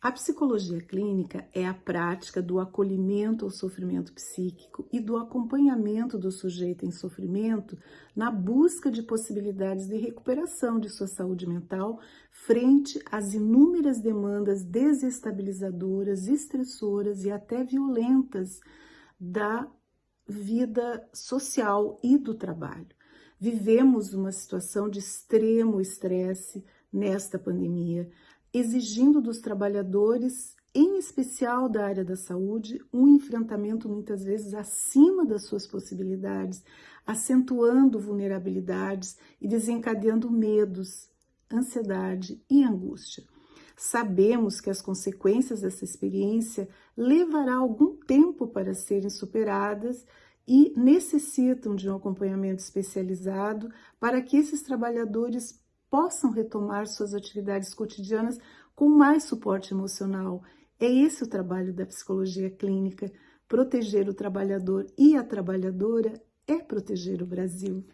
A psicologia clínica é a prática do acolhimento ao sofrimento psíquico e do acompanhamento do sujeito em sofrimento na busca de possibilidades de recuperação de sua saúde mental frente às inúmeras demandas desestabilizadoras, estressoras e até violentas da vida social e do trabalho. Vivemos uma situação de extremo estresse nesta pandemia, exigindo dos trabalhadores, em especial da área da saúde, um enfrentamento muitas vezes acima das suas possibilidades, acentuando vulnerabilidades e desencadeando medos, ansiedade e angústia. Sabemos que as consequências dessa experiência levará algum tempo para serem superadas e necessitam de um acompanhamento especializado para que esses trabalhadores possam retomar suas atividades cotidianas com mais suporte emocional. É esse o trabalho da psicologia clínica. Proteger o trabalhador e a trabalhadora é proteger o Brasil.